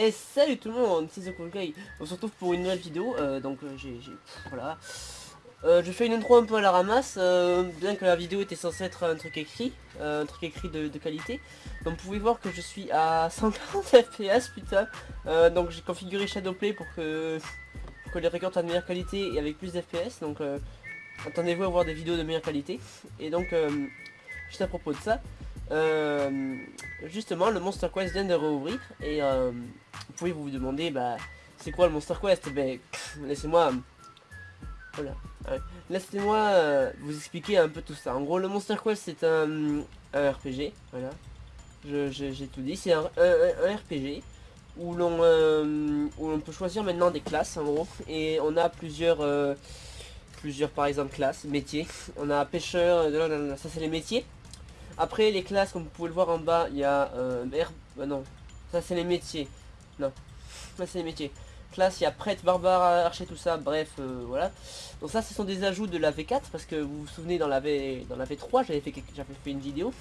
Et salut tout le monde, c'est The Cool. On se retrouve pour une nouvelle vidéo, euh, donc euh, j'ai... Voilà. Euh, je fais une intro un peu à la ramasse, bien que la vidéo était censée être un truc écrit, un truc écrit de, qualité. Donc vous pouvez voir que je suis à 140 fps, putain. Donc j'ai configuré Shadowplay pour que, pour que les records soient de meilleure qualité et avec plus d'FPS. Donc attendez-vous à voir des vidéos de meilleure qualité. Et donc, juste à propos de ça, euh, justement le Monster Quest vient de rouvrir et euh, vous pouvez vous demander bah c'est quoi le Monster Quest? Ben laissez-moi voilà laissez-moi euh, vous expliquer un peu tout ça. En gros le Monster Quest c'est un, un RPG, voilà. J'ai tout dit, c'est un, un- RPG où l'on où l'on peut choisir maintenant des classes en gros et on a plusieurs plusieurs par exemple classes, métiers. On a pêcheur, ça c'est les métiers. Après les classes comme vous pouvez le voir en bas il y a euh, euh, non. Ça c'est les métiers. Non. Ça c'est les métiers. Classe il y a prêtre barbare archer tout ça. Bref euh, voilà. Donc ça ce sont des ajouts de la V4 parce que vous vous souvenez dans la V dans la V3 j'avais fait j'avais fait une vidéo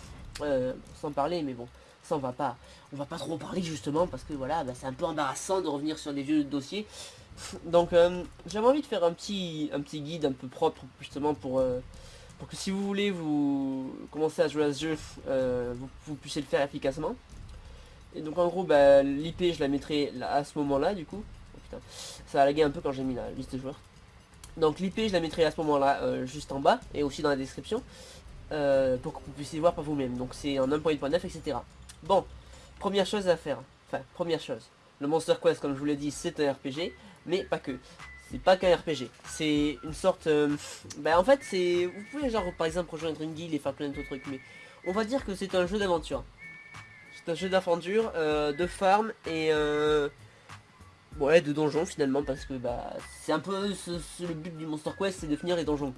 sans parler mais bon ça on va pas on va pas trop en parler justement parce que voilà bah, c'est un peu embarrassant de revenir sur des vieux dossiers. Donc j'avais envie de faire un petit un petit guide un peu propre justement pour pour que si vous voulez vous commencer à jouer à ce jeu, euh, vous, puissiez le faire efficacement. Et donc en gros, bah, l'IP je la mettrai à ce moment-là du coup. Oh, putain, ça a lagué un peu quand j'ai mis la liste de joueurs. Donc l'IP je la mettrai à ce moment-là euh, juste en bas et aussi dans la description euh, pour que vous puissiez voir par vous-même. Donc c'est en 1.8.9 etc. Bon, première chose à faire. Enfin, première chose. Le Monster Quest comme je vous l'ai dit c'est un RPG, mais pas que. C'est pas qu'un RPG, c'est une sorte... euh, bah en fait c'est... Vous pouvez genre par exemple rejoindre une guilde et faire plein d'autres trucs, mais on va dire que c'est un jeu d'aventure. C'est un jeu d'aventure, euh, de farm et... Euh, ouais de donjons finalement parce que bah c'est un peu le but du Monster Quest c'est de finir les donjons.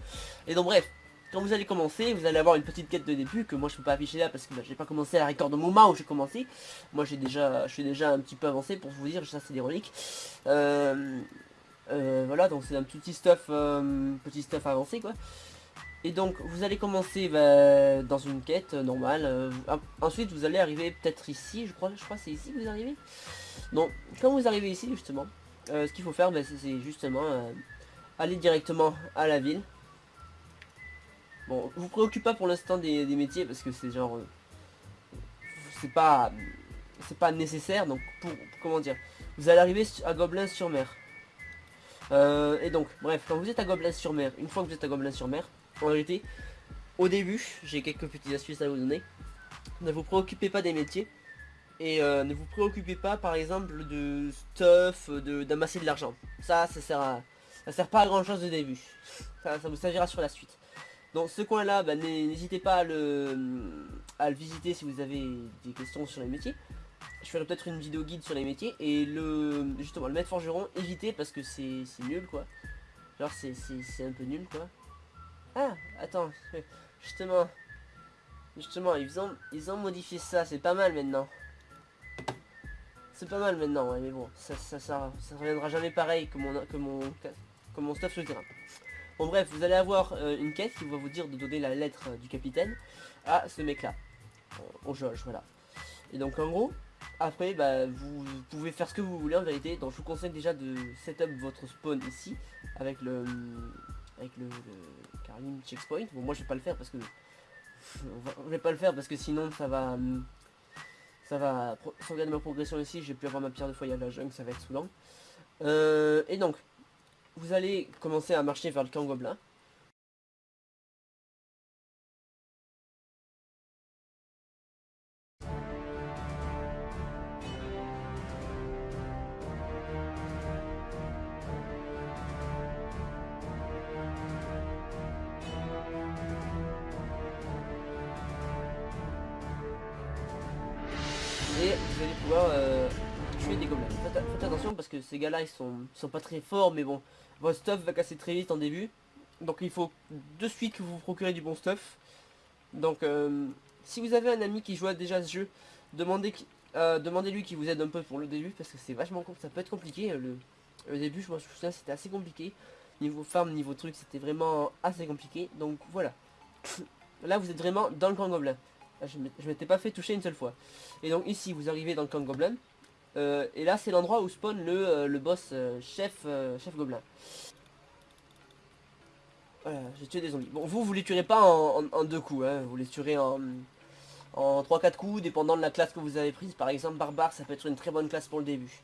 Et donc bref, quand vous allez commencer, vous allez avoir une petite quête de début que moi je peux pas afficher là parce que bah, j'ai pas commencé à la record au moment où j'ai commencé. Moi j'ai déjà, je suis déjà un petit peu avancé pour vous dire, ça c'est des reliques. Euh, euh, voilà, donc c'est un petit stuff, euh, petit stuff avancé quoi. Et donc vous allez commencer bah, dans une quête euh, normale. en- ensuite vous allez arriver peut-être ici, je crois, je crois c'est ici que vous arrivez. Donc quand vous arrivez ici justement, ce qu'il faut faire, bah, c'est- justement aller directement à la ville. Bon, vous préoccupez pas pour l'instant des, métiers parce que c'est genre, c'est pas, c'est pas nécessaire. Donc pour, comment dire, vous allez arriver à Gobelin-sur-Mer. Euh, et donc, bref, quand vous êtes à Gobelin-sur-Mer, une fois que vous êtes à Gobelin-sur-Mer, en réalité, au début, j'ai quelques petites astuces à vous donner. Ne vous préoccupez pas des métiers. Et euh, ne vous préoccupez pas, par exemple, de stuff, d'amasser de l'argent. Ça, ça sert à, ça sert pas à grand chose de début. Ça, vous servira sur la suite. Donc ce coin-là, bah, n'hé- n'hésitez pas à le visiter si vous avez des questions sur les métiers. Je ferai peut-être une vidéo guide sur les métiers et le justement le maître forgeron évitez parce que c'est nul quoi. Genre c'est un peu nul quoi. Ah attends justement justement ils ont ils ont modifié ça c'est pas mal maintenant. C'est pas mal maintenant ouais mais bon ça ça, ça, reviendra jamais pareil que mon stuff sur le terrain. Bon bref vous allez avoir euh, une quête qui va vous dire de donner la lettre euh, du capitaine à ce mec là au Josh voilà. Et donc en gros après, bah, vous pouvez faire ce que vous voulez en vérité. Donc je vous conseille déjà de setup votre spawn ici avec le avec le, le checkpoint. Bon moi je vais pas le faire parce que je vais pas le faire parce que sinon ça va ça va pro- sauvegarder ma progression ici. J'ai pu avoir ma pierre de foyer à la jungle, ça va être saoulant. Euh, et donc vous allez commencer à marcher vers le camp vous allez pouvoir tuer des gobelins. Faites, attention parce que ces gars-là ils sont, ils sont pas très forts, mais bon, votre stuff va casser très vite en début. Donc il faut de suite que vous vous procurez du bon stuff. Donc euh, si vous avez un ami qui joue déjà à ce jeu, demandez, qui- euh, demandez-lui qu'il vous aide un peu pour le début parce que c'est vachement ça peut être compliqué. euh, Le, le début, je me souviens, c'était assez compliqué. Niveau farm, niveau truc, c'était vraiment assez compliqué. Donc voilà. Là vous êtes vraiment dans le camp gobelin. Là, Je je m'étais pas fait toucher une seule fois. Et donc ici vous arrivez dans le camp gobelin. et là c'est l'endroit où spawn le, le boss chef, chef gobelin. Voilà, j'ai tué des zombies. Bon, vous, vous les tuerez pas en, deux coups, hein. vous les tuerez en, en 3-4 coups, dépendant de la classe que vous avez prise. Par exemple, barbare, ça peut être une très bonne classe pour le début.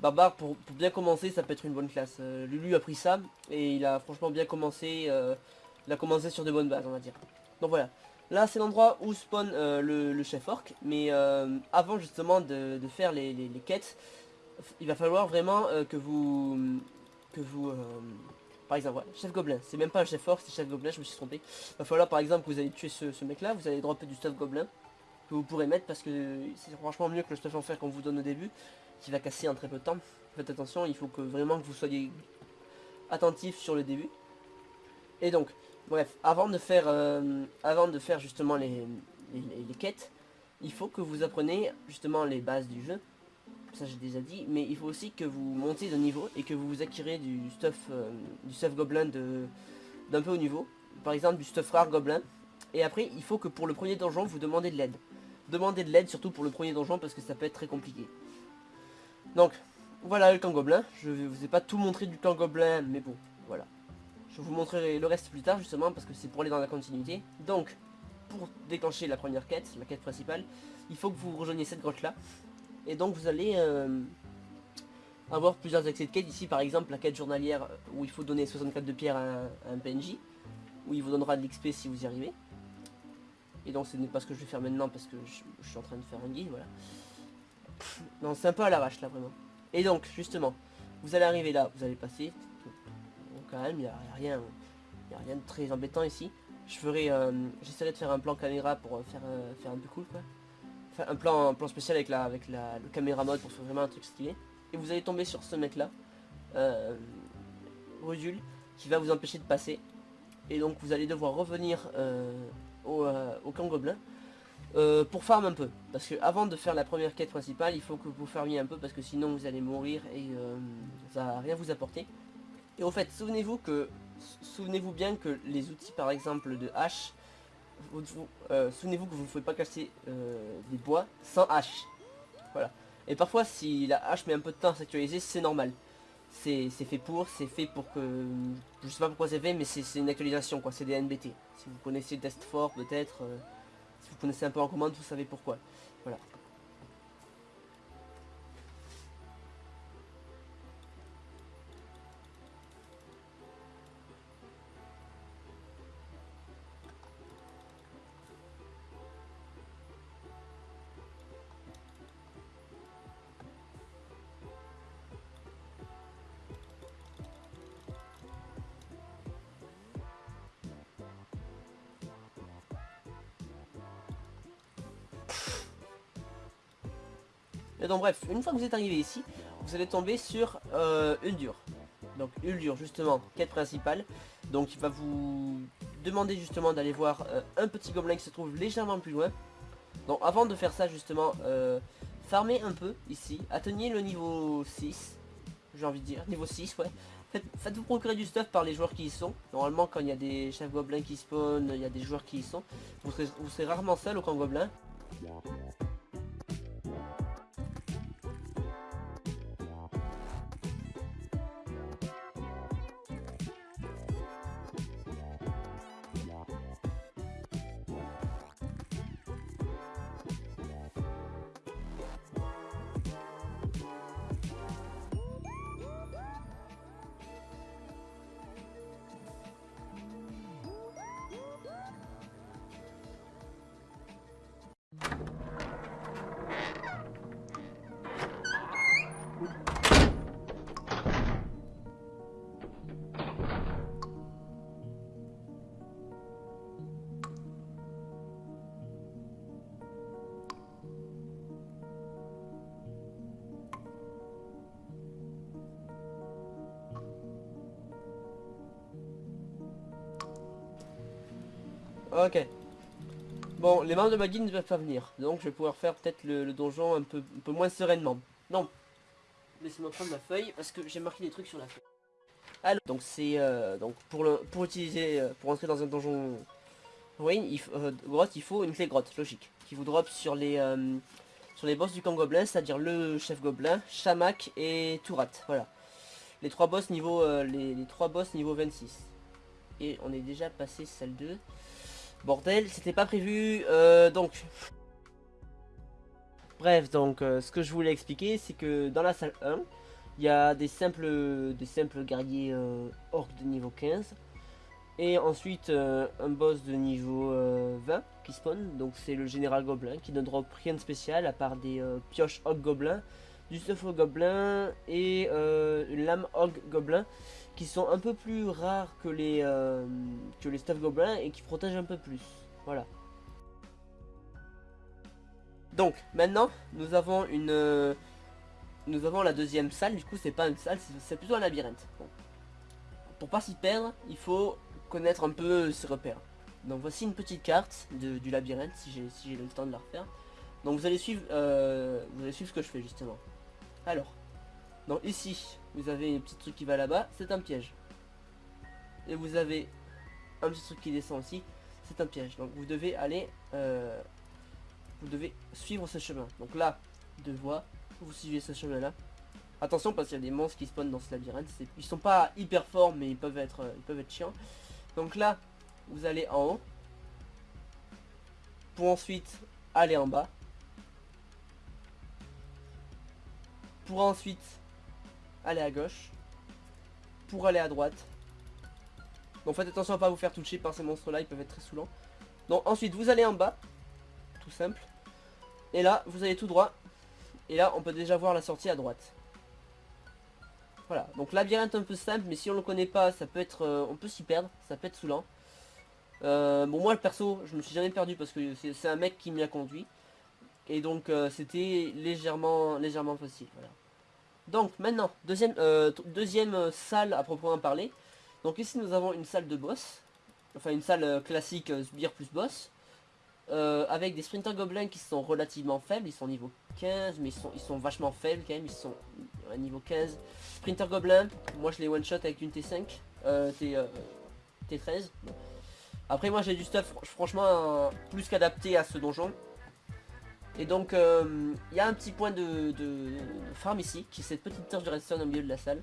Barbare, pour, bien commencer, ça peut être une bonne classe. Euh, Lulu a pris ça, et il a franchement bien commencé. Euh, il a commencé sur de bonnes bases, on va dire. Donc voilà. Là, c'est l'endroit où spawn euh, le, chef orc. Mais avant, justement, de, faire les, quêtes, il va falloir vraiment que vous... Que vous par exemple, chef gobelin, c'est même pas un chef orc, c'est chef gobelin, je me suis trompé. Il va falloir par exemple que vous allez tuer ce, mec là, vous allez dropper du stuff gobelin que vous pourrez mettre parce que c'est franchement mieux que le stuff en fer qu'on vous donne au début, qui va casser en très peu de temps. Faites attention, il faut que vraiment que vous soyez attentif sur le début. Et donc, bref, avant de faire, euh, justement les, quêtes, il faut que vous appreniez justement les bases du jeu ça j'ai déjà dit, mais il faut aussi que vous montiez de niveau et que vous acquérez du stuff, euh, du stuff gobelin d'un peu haut niveau, par exemple du stuff rare gobelin, et après il faut que pour le premier donjon vous demandez de l'aide. Demandez de l'aide surtout pour le premier donjon parce que ça peut être très compliqué. Donc, voilà le camp gobelin, je ne vous ai pas tout montré du camp gobelin, mais bon, voilà. Je vous montrerai le reste plus tard justement parce que c'est pour aller dans la continuité. Donc, pour déclencher la première quête, la quête principale, il faut que vous rejoigniez cette grotte là. Et donc vous allez euh, avoir plusieurs accès de quête. Ici par exemple la quête journalière où il faut donner 64 de pierre à un, PNJ. Où il vous donnera de l'XP si vous y arrivez. Et donc ce n'est pas ce que je vais faire maintenant parce que je, suis en train de faire un guide, voilà. Non, c'est un peu à l'arrache là vraiment. Et donc justement, vous allez arriver là, vous allez passer. Il n'y a, rien, a rien de très embêtant ici. Je ferai, euh, j'essaierai de faire un plan caméra pour euh, faire, faire un peu cool quoi un plan, un plan spécial avec la avec la le caméra mode pour faire vraiment un truc stylé. Et vous allez tomber sur ce mec là, euh, qui va vous empêcher de passer. Et donc vous allez devoir revenir euh, au, euh, camp gobelin euh, pour farm un peu. Parce que avant de faire la première quête principale, il faut que vous farmiez un peu parce que sinon vous allez mourir et ça va rien vous apporter. Et au fait, souvenez-vous que souvenez-vous bien que les outils par exemple de hache euh, souvenez-vous que vous ne pouvez pas casser euh, des bois sans hache. Voilà. Et parfois, si la hache met un peu de temps à s'actualiser, c'est normal. C'est fait pour, c'est fait pour que... Je sais pas pourquoi c'est fait, mais c'est une actualisation, quoi. C'est des NBT. Si vous connaissez Test Fort, peut-être... Euh, si vous connaissez un peu en commande, vous savez pourquoi. Voilà. Et donc bref, une fois que vous êtes arrivé ici, vous allez tomber sur euh, Uldur. Donc Uldur justement, quête principale. Donc il va vous demander justement d'aller voir euh, un petit gobelin qui se trouve légèrement plus loin. Donc avant de faire ça justement, euh, farmez un peu ici, atteignez le niveau 6, j'ai envie de dire, niveau 6 ouais. Faites-vous procurer du stuff par les joueurs qui y sont. Normalement quand il y a des chefs gobelins qui spawnent, il y a des joueurs qui y sont. Vous vous serez rarement seul au camp gobelin. Ok. Bon, les membres de ma ne peuvent pas venir. Donc je vais pouvoir faire peut-être le, donjon un peu, un peu moins sereinement. Non. Laissez-moi prendre ma feuille parce que j'ai marqué des trucs sur la feuille. Alors, donc c'est euh, donc pour le pour utiliser euh, pour entrer dans un donjon euh, grotte, il faut une clé grotte, logique, qui vous drop sur les sur les boss du camp gobelin, c'est-à-dire le chef gobelin, Shamak et Tourat. Voilà. Les trois boss niveau euh, les, trois boss niveau 26. Et on est déjà passé salle 2. Bordel, c'était pas prévu. Euh, donc. Bref, donc euh, ce que je voulais expliquer, c'est que dans la salle 1, il y a des simples, des simples guerriers orques de niveau 15. Et ensuite un boss de niveau 20 qui spawn, donc c'est le général gobelin qui ne drop rien de spécial à part des pioches orques gobelins du stuff gobelin et euh, une lame hog gobelin qui sont un peu plus rares que les euh, que les stuff gobelins et qui protègent un peu plus. Voilà. Donc maintenant nous avons une euh, nous avons la deuxième salle. Du coup c'est pas une salle, c'est plutôt un labyrinthe. Pour pas s'y perdre, il faut connaître un peu ses repères. Donc voici une petite carte du labyrinthe si j'ai si le temps de la refaire. Donc vous allez suivre vous allez suivre ce que je fais justement. Alors, donc ici, vous avez un petit truc qui va là-bas, c'est un piège. Et vous avez un petit truc qui descend aussi, c'est un piège. Donc vous devez aller, euh, vous devez suivre ce chemin. Donc là, deux voies, vous suivez ce chemin-là. Attention parce qu'il y a des monstres qui spawnent dans ce labyrinthe. Ils sont pas hyper forts, mais ils peuvent être, euh, ils peuvent être chiants. Donc là, vous allez en haut. Pour ensuite aller en bas. Pour ensuite aller à gauche, pour aller à droite. Donc faites attention à pas vous faire toucher par ces monstres là, ils peuvent être très saoulants. Donc ensuite vous allez en bas, tout simple. Et là vous allez tout droit. Et là on peut déjà voir la sortie à droite. Voilà, donc labyrinthe un peu simple, mais si on le connaît pas, ça peut être, euh, on peut s'y perdre, ça peut être saoulant. Euh, bon moi le perso, je me suis jamais perdu parce que c'est un mec qui m'y a conduit. Et donc euh, c'était légèrement, légèrement facile. Donc maintenant, deuxième, euh, deuxième salle à proprement parler. Donc ici nous avons une salle de boss. Enfin une salle euh, classique sbire plus boss. avec des sprinters gobelins qui sont relativement faibles. Ils sont niveau 15 mais ils sont, ils sont vachement faibles quand même. Ils sont à niveau 15. Sprinter gobelin, moi je les one shot avec une T5. T, T13. Après moi j'ai du stuff franchement plus qu'adapté à ce donjon. Et donc, euh, il y a un petit point de, farm ici, qui est cette petite torche de redstone au milieu de la salle.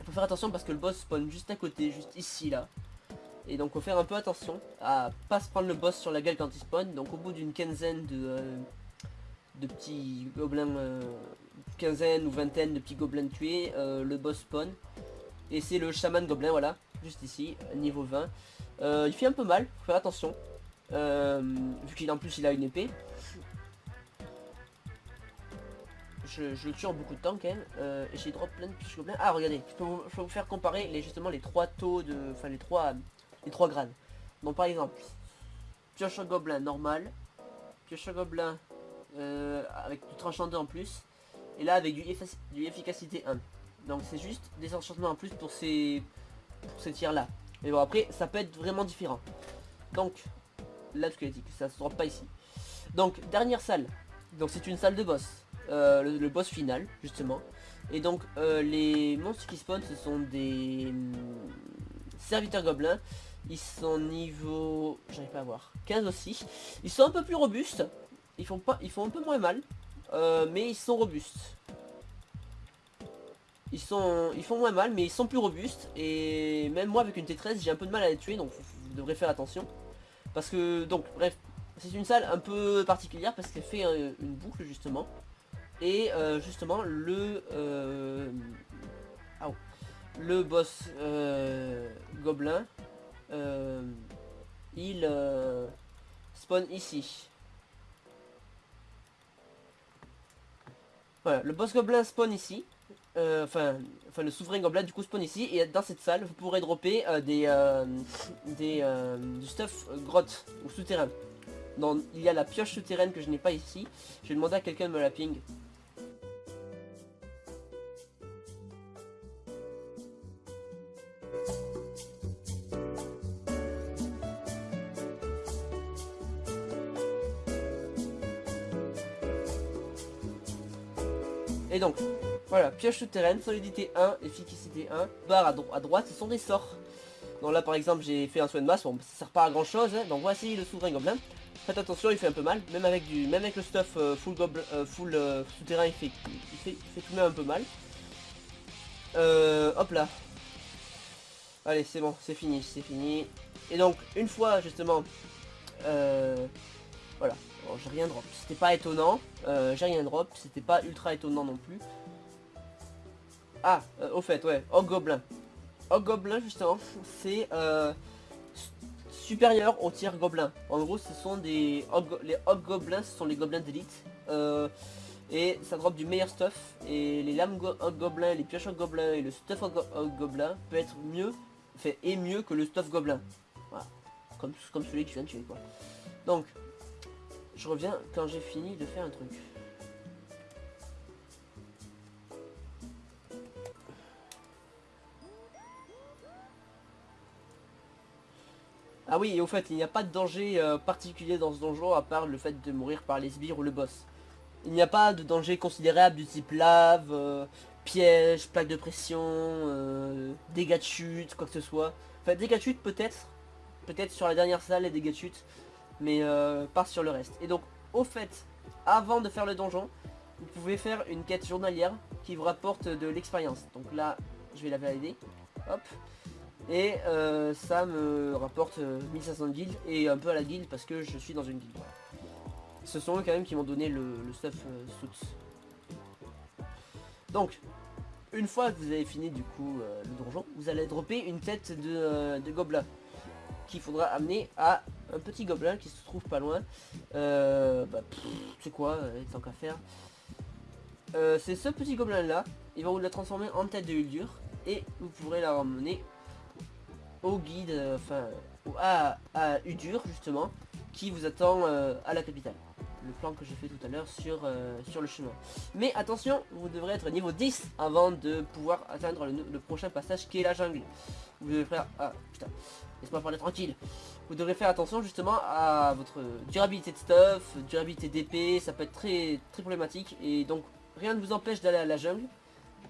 Il faut faire attention parce que le boss spawn juste à côté, juste ici, là. Et donc, faut faire un peu attention à pas se prendre le boss sur la gueule quand il spawn. Donc, au bout d'une quinzaine de, euh, petits gobelins, euh, quinzaine ou vingtaine de petits gobelins tués, le boss spawn. Et c'est le chaman gobelin, voilà, juste ici, niveau 20. il fait un peu mal, faut faire attention. vu qu'il en plus il a une épée je, le tue en beaucoup de temps quand même. Euh, et j'ai drop plein de pioches gobelins. Ah regardez, je peux, vous, faire comparer les, justement les trois taux de. Enfin les trois les trois grades. Donc par exemple, pioche gobelin normal, pioche gobelin euh, avec du tranchant 2 en plus, et là avec du, du efficacité 1. Donc c'est juste des enchantements en plus pour ces, pour ces tirs là. Mais bon après ça peut être vraiment différent. Donc, là squelettique, ça se drop pas ici. Donc dernière salle. Donc c'est une salle de boss. Euh, le, boss final justement. Et donc euh, les monstres qui spawnent ce sont des hum, serviteurs gobelins. Ils sont niveau j'arrive pas à voir 15 aussi. Ils sont un peu plus robustes. Ils font pas ils font un peu moins mal euh, mais ils sont robustes. Ils sont ils font moins mal mais ils sont plus robustes. Et même moi avec une T13 j'ai un peu de mal à les tuer donc vous devrez faire attention. Parce que donc bref c'est une salle un peu particulière parce qu'elle fait une boucle justement et euh, justement, le, euh, le boss euh, gobelin, il spawn ici. Voilà, le boss gobelin spawn ici. enfin, enfin le souverain gobelin du coup spawn ici et dans cette salle vous pourrez dropper des, des du stuff grotte ou souterrain. Donc il y a la pioche souterraine que je n'ai pas ici. Je vais demander à quelqu'un de me la ping. Pioche souterraine, solidité 1, efficacité 1, barre à, droite, ce sont des sorts. Donc là par exemple j'ai fait un soin de masse, bon ça sert pas à grand chose, hein. donc voici le souverain gobelin. Faites attention, il fait un peu mal, même avec du, même avec le stuff euh, full goblin, euh, full euh, souterrain, il fait, il fait, il fait tout de même un peu mal. hop là. Allez, c'est bon, c'est fini, c'est fini. Et donc, une fois justement, voilà, j'ai rien drop. C'était pas étonnant, j'ai rien drop, c'était pas ultra étonnant non plus. Ah, au fait, ouais. Hog Goblin, justement, c'est supérieur au tir gobelin. En gros, ce sont des les hog gobelins, ce sont les gobelins d'élite. Euh, et ça drop du meilleur stuff. Et les lames gobelins, les pioches gobelins et le stuff hog, gobelin peut être mieux, fait et mieux que le stuff gobelin. Voilà. Comme, comme celui que je viens de tuer quoi. Donc, je reviens quand j'ai fini de faire un truc. Ah oui, et au fait, il n'y a pas de danger euh, particulier dans ce donjon à part le fait de mourir par les sbires ou le boss. Il n'y a pas de danger considérable du type lave, euh, piège, plaque de pression, euh, dégâts de chute, quoi que ce soit. Enfin, dégâts de chute peut-être, peut-être sur la dernière salle les dégâts de chute, mais pas sur le reste. Et donc, au fait, avant de faire le donjon, vous pouvez faire une quête journalière qui vous rapporte de l'expérience. Donc là, je vais la valider. Hop. Et euh, ça me rapporte 1500 euh, guildes et un peu à la guilde parce que je suis dans une guilde. Ce sont eux quand même qui m'ont donné le, stuff euh. Donc, une fois que vous avez fini du coup le donjon, vous allez dropper une tête de, gobelin qu'il faudra amener à un petit gobelin qui se trouve pas loin. Bah, c'est quoi, tant qu'à faire. c'est ce petit gobelin là, il va vous la transformer en tête de Uldur et vous pourrez la ramener au guide, euh, enfin à, Udur justement, qui vous attend euh, à la capitale. Le plan que j'ai fait tout à l'heure sur, euh, sur le chemin. Mais attention, vous devrez être niveau 10 avant de pouvoir atteindre le, prochain passage qui est la jungle. Vous devrez faire... Ah putain, tranquille. Vous devrez faire attention justement à votre durabilité de stuff, durabilité d'épée, ça peut être très, très problématique. Et donc rien ne vous empêche d'aller à la jungle.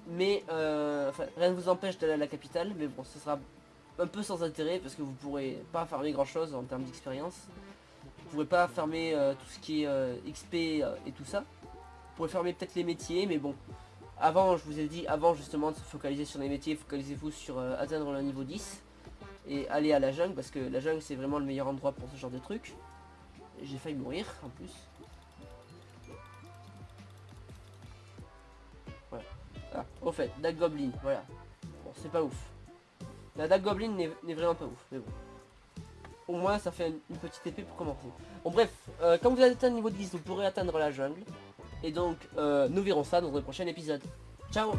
Mais enfin, rien ne vous empêche d'aller à la capitale, mais bon, ce sera un peu sans intérêt parce que vous pourrez pas farmer grand chose en termes d'expérience. Vous pourrez pas farmer euh, tout ce qui est euh, XP euh, et tout ça. Vous pourrez farmer peut-être les métiers, mais bon. Avant, je vous ai dit, avant justement de se focaliser sur les métiers, focalisez-vous sur atteindre le niveau 10 et aller à la jungle parce que la jungle c'est vraiment le meilleur endroit pour ce genre de truc. J'ai failli mourir en plus. Voilà. Ah, au fait, Dag Goblin, voilà. Bon, c'est pas ouf. La dague goblin n'est vraiment pas ouf, mais bon. Au moins ça fait une, petite épée pour commencer. Bon bref, euh, quand vous allez atteindre le niveau 10, vous pourrez atteindre la jungle. Et donc, euh, nous verrons ça dans un prochain épisode. Ciao